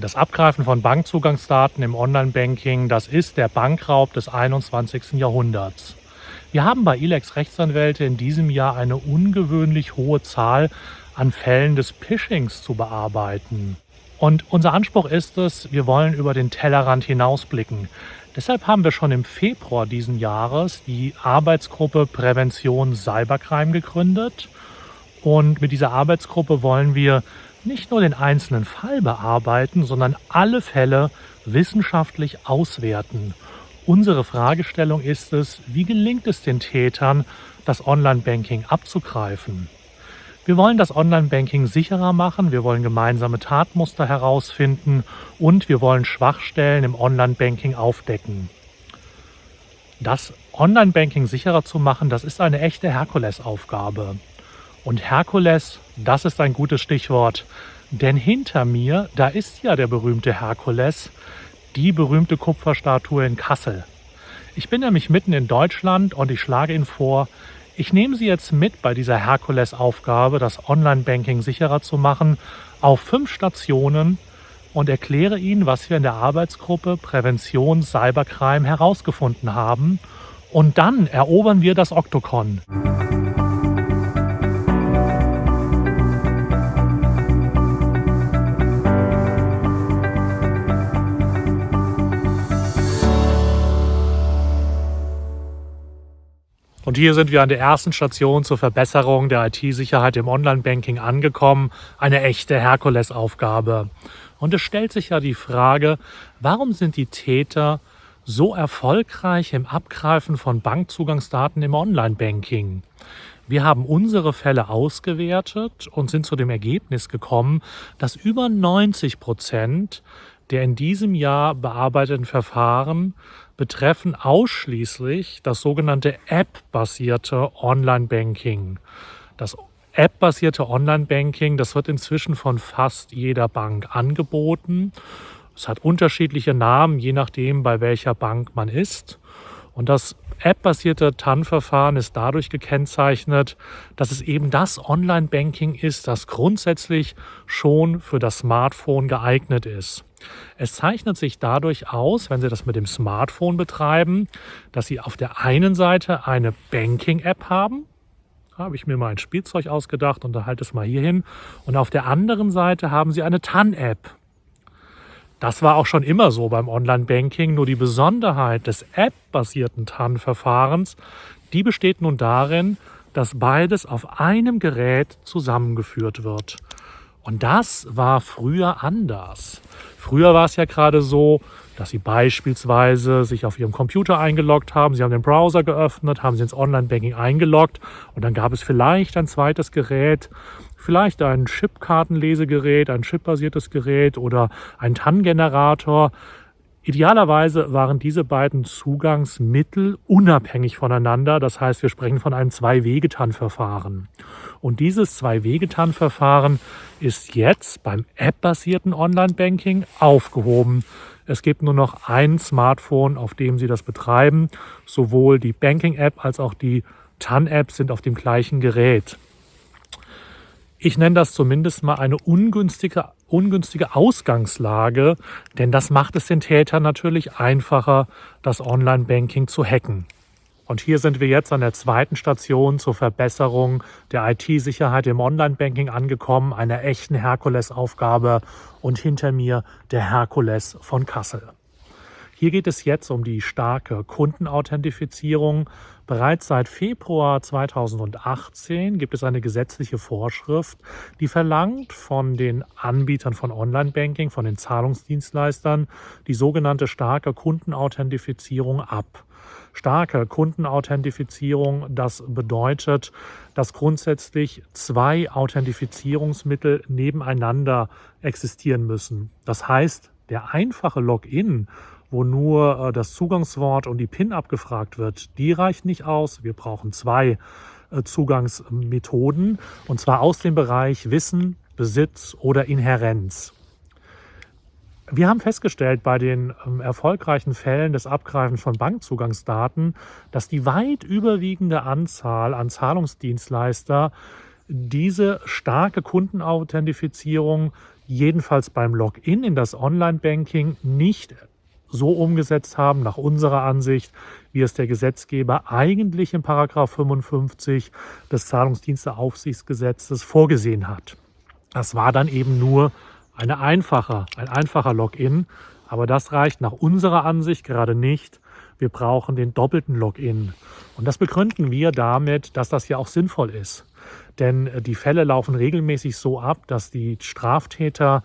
Das Abgreifen von Bankzugangsdaten im Online-Banking, das ist der Bankraub des 21. Jahrhunderts. Wir haben bei ILEX Rechtsanwälte in diesem Jahr eine ungewöhnlich hohe Zahl an Fällen des Phishings zu bearbeiten. Und unser Anspruch ist es, wir wollen über den Tellerrand hinausblicken. Deshalb haben wir schon im Februar diesen Jahres die Arbeitsgruppe Prävention Cybercrime gegründet. Und mit dieser Arbeitsgruppe wollen wir nicht nur den einzelnen Fall bearbeiten, sondern alle Fälle wissenschaftlich auswerten. Unsere Fragestellung ist es, wie gelingt es den Tätern, das Online-Banking abzugreifen? Wir wollen das Online-Banking sicherer machen, wir wollen gemeinsame Tatmuster herausfinden und wir wollen Schwachstellen im Online-Banking aufdecken. Das Online-Banking sicherer zu machen, das ist eine echte Herkulesaufgabe. Und Herkules, das ist ein gutes Stichwort. Denn hinter mir, da ist ja der berühmte Herkules, die berühmte Kupferstatue in Kassel. Ich bin nämlich mitten in Deutschland und ich schlage Ihnen vor, ich nehme Sie jetzt mit bei dieser Herkules-Aufgabe, das Online-Banking sicherer zu machen, auf fünf Stationen und erkläre Ihnen, was wir in der Arbeitsgruppe Prävention Cybercrime herausgefunden haben. Und dann erobern wir das Oktokon. Und hier sind wir an der ersten Station zur Verbesserung der IT-Sicherheit im Online-Banking angekommen. Eine echte Herkulesaufgabe. Und es stellt sich ja die Frage, warum sind die Täter so erfolgreich im Abgreifen von Bankzugangsdaten im Online-Banking? Wir haben unsere Fälle ausgewertet und sind zu dem Ergebnis gekommen, dass über 90 Prozent der in diesem Jahr bearbeiteten Verfahren betreffen ausschließlich das sogenannte App-basierte Online-Banking. Das App-basierte Online-Banking, das wird inzwischen von fast jeder Bank angeboten. Es hat unterschiedliche Namen, je nachdem, bei welcher Bank man ist. Und das App-basierte TAN-Verfahren ist dadurch gekennzeichnet, dass es eben das Online-Banking ist, das grundsätzlich schon für das Smartphone geeignet ist. Es zeichnet sich dadurch aus, wenn Sie das mit dem Smartphone betreiben, dass Sie auf der einen Seite eine Banking-App haben. Habe ich mir mal ein Spielzeug ausgedacht und da halte es mal hier hin. Und auf der anderen Seite haben Sie eine TAN-App. Das war auch schon immer so beim Online-Banking, nur die Besonderheit des App-basierten TAN-Verfahrens, die besteht nun darin, dass beides auf einem Gerät zusammengeführt wird. Und das war früher anders. Früher war es ja gerade so, dass Sie beispielsweise sich auf Ihrem Computer eingeloggt haben, Sie haben den Browser geöffnet, haben Sie ins Online-Banking eingeloggt und dann gab es vielleicht ein zweites Gerät, vielleicht ein Chipkartenlesegerät, ein chipbasiertes Gerät oder ein TAN-Generator. Idealerweise waren diese beiden Zugangsmittel unabhängig voneinander. Das heißt, wir sprechen von einem Zwei-Wege-TAN-Verfahren. Und dieses Zwei-Wege-TAN-Verfahren ist jetzt beim App-basierten Online-Banking aufgehoben. Es gibt nur noch ein Smartphone, auf dem Sie das betreiben. Sowohl die Banking-App als auch die TAN-App sind auf dem gleichen Gerät. Ich nenne das zumindest mal eine ungünstige, ungünstige Ausgangslage, denn das macht es den Tätern natürlich einfacher, das Online-Banking zu hacken. Und hier sind wir jetzt an der zweiten Station zur Verbesserung der IT-Sicherheit im Online-Banking angekommen, einer echten Herkulesaufgabe und hinter mir der Herkules von Kassel. Hier geht es jetzt um die starke Kundenauthentifizierung. Bereits seit Februar 2018 gibt es eine gesetzliche Vorschrift, die verlangt von den Anbietern von Online-Banking, von den Zahlungsdienstleistern, die sogenannte starke Kundenauthentifizierung ab. Starke Kundenauthentifizierung, das bedeutet, dass grundsätzlich zwei Authentifizierungsmittel nebeneinander existieren müssen. Das heißt, der einfache Login wo nur äh, das Zugangswort und die PIN abgefragt wird, die reicht nicht aus. Wir brauchen zwei äh, Zugangsmethoden und zwar aus dem Bereich Wissen, Besitz oder Inherenz. Wir haben festgestellt bei den ähm, erfolgreichen Fällen des Abgreifens von Bankzugangsdaten, dass die weit überwiegende Anzahl an Zahlungsdienstleister diese starke Kundenauthentifizierung jedenfalls beim Login in das Online-Banking nicht so umgesetzt haben, nach unserer Ansicht, wie es der Gesetzgeber eigentlich in Paragraph 55 des Zahlungsdiensteaufsichtsgesetzes vorgesehen hat. Das war dann eben nur eine einfache, ein einfacher Login, aber das reicht nach unserer Ansicht gerade nicht. Wir brauchen den doppelten Login. Und das begründen wir damit, dass das ja auch sinnvoll ist. Denn die Fälle laufen regelmäßig so ab, dass die Straftäter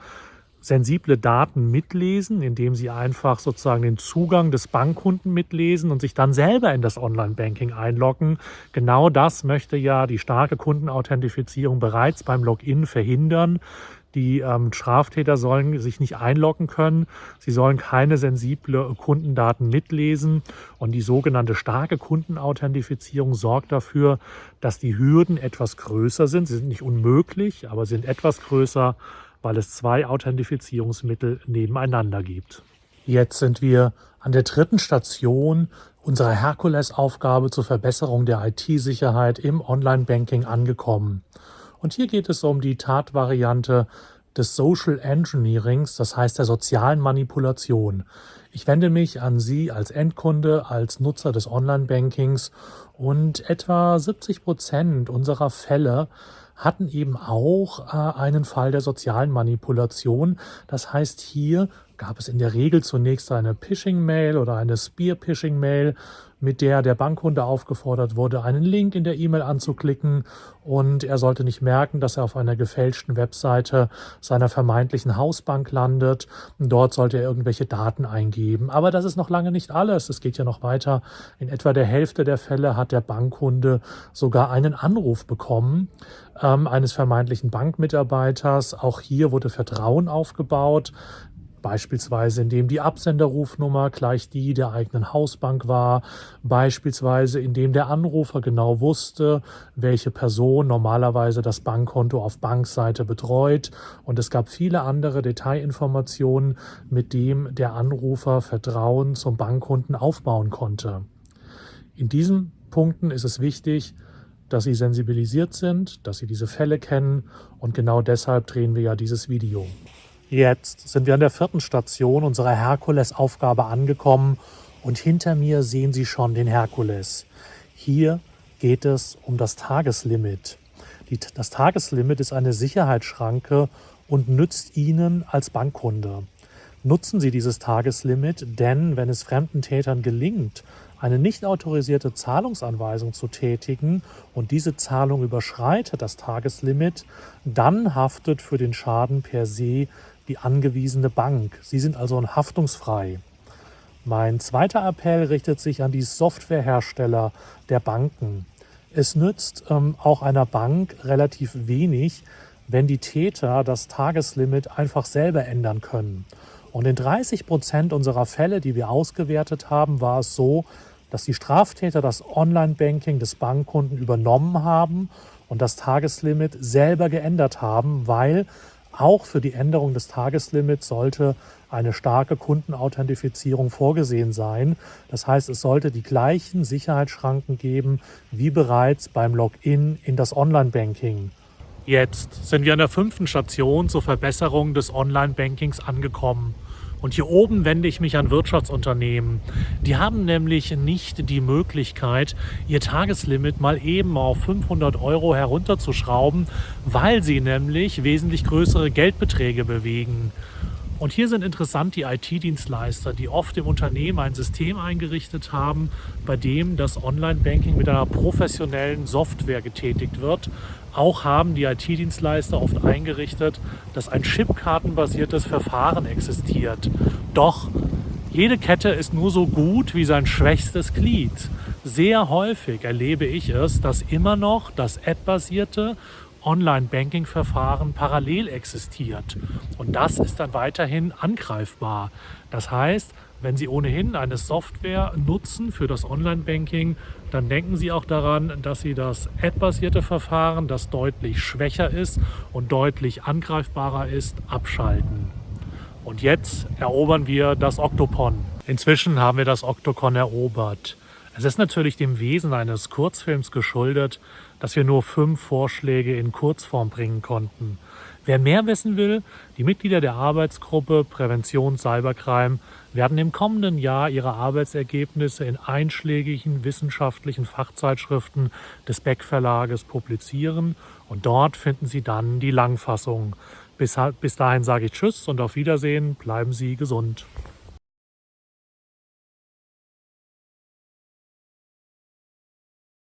sensible Daten mitlesen, indem sie einfach sozusagen den Zugang des Bankkunden mitlesen und sich dann selber in das Online-Banking einloggen. Genau das möchte ja die starke Kundenauthentifizierung bereits beim Login verhindern. Die ähm, Straftäter sollen sich nicht einloggen können. Sie sollen keine sensible Kundendaten mitlesen. Und die sogenannte starke Kundenauthentifizierung sorgt dafür, dass die Hürden etwas größer sind. Sie sind nicht unmöglich, aber sind etwas größer weil es zwei Authentifizierungsmittel nebeneinander gibt. Jetzt sind wir an der dritten Station unserer Herkulesaufgabe zur Verbesserung der IT-Sicherheit im Online-Banking angekommen. Und hier geht es um die Tatvariante des Social Engineerings, das heißt der sozialen Manipulation. Ich wende mich an Sie als Endkunde, als Nutzer des Online-Bankings und etwa 70 Prozent unserer Fälle hatten eben auch äh, einen Fall der sozialen Manipulation. Das heißt, hier gab es in der Regel zunächst eine Phishing-Mail oder eine Spear-Phishing-Mail, mit der der Bankkunde aufgefordert wurde, einen Link in der E-Mail anzuklicken und er sollte nicht merken, dass er auf einer gefälschten Webseite seiner vermeintlichen Hausbank landet. Dort sollte er irgendwelche Daten eingeben. Aber das ist noch lange nicht alles. Es geht ja noch weiter. In etwa der Hälfte der Fälle hat der Bankkunde sogar einen Anruf bekommen ähm, eines vermeintlichen Bankmitarbeiters. Auch hier wurde Vertrauen aufgebaut beispielsweise indem die Absenderrufnummer gleich die der eigenen Hausbank war, beispielsweise indem der Anrufer genau wusste, welche Person normalerweise das Bankkonto auf Bankseite betreut und es gab viele andere Detailinformationen, mit dem der Anrufer Vertrauen zum Bankkunden aufbauen konnte. In diesen Punkten ist es wichtig, dass Sie sensibilisiert sind, dass Sie diese Fälle kennen und genau deshalb drehen wir ja dieses Video. Jetzt sind wir an der vierten Station unserer Herkules-Aufgabe angekommen und hinter mir sehen Sie schon den Herkules. Hier geht es um das Tageslimit. Die, das Tageslimit ist eine Sicherheitsschranke und nützt Ihnen als Bankkunde. Nutzen Sie dieses Tageslimit, denn wenn es fremden Tätern gelingt, eine nicht autorisierte Zahlungsanweisung zu tätigen und diese Zahlung überschreitet das Tageslimit, dann haftet für den Schaden per se die angewiesene Bank. Sie sind also haftungsfrei. Mein zweiter Appell richtet sich an die Softwarehersteller der Banken. Es nützt ähm, auch einer Bank relativ wenig, wenn die Täter das Tageslimit einfach selber ändern können. Und in 30 Prozent unserer Fälle, die wir ausgewertet haben, war es so, dass die Straftäter das Online-Banking des Bankkunden übernommen haben und das Tageslimit selber geändert haben, weil auch für die Änderung des Tageslimits sollte eine starke Kundenauthentifizierung vorgesehen sein. Das heißt, es sollte die gleichen Sicherheitsschranken geben wie bereits beim Login in das Online-Banking. Jetzt sind wir an der fünften Station zur Verbesserung des Online-Bankings angekommen. Und hier oben wende ich mich an Wirtschaftsunternehmen. Die haben nämlich nicht die Möglichkeit, ihr Tageslimit mal eben auf 500 Euro herunterzuschrauben, weil sie nämlich wesentlich größere Geldbeträge bewegen. Und hier sind interessant die IT-Dienstleister, die oft im Unternehmen ein System eingerichtet haben, bei dem das Online-Banking mit einer professionellen Software getätigt wird. Auch haben die IT-Dienstleister oft eingerichtet, dass ein chipkartenbasiertes Verfahren existiert. Doch jede Kette ist nur so gut wie sein schwächstes Glied. Sehr häufig erlebe ich es, dass immer noch das App-basierte Online-Banking-Verfahren parallel existiert. Und das ist dann weiterhin angreifbar. Das heißt, wenn Sie ohnehin eine Software nutzen für das Online-Banking, dann denken Sie auch daran, dass Sie das App-basierte Verfahren, das deutlich schwächer ist und deutlich angreifbarer ist, abschalten. Und jetzt erobern wir das Octopon. Inzwischen haben wir das Octocon erobert. Es ist natürlich dem Wesen eines Kurzfilms geschuldet, dass wir nur fünf Vorschläge in Kurzform bringen konnten. Wer mehr wissen will, die Mitglieder der Arbeitsgruppe Prävention Cybercrime werden im kommenden Jahr ihre Arbeitsergebnisse in einschlägigen wissenschaftlichen Fachzeitschriften des Beck Verlages publizieren und dort finden Sie dann die Langfassung. Bis, bis dahin sage ich Tschüss und auf Wiedersehen, bleiben Sie gesund.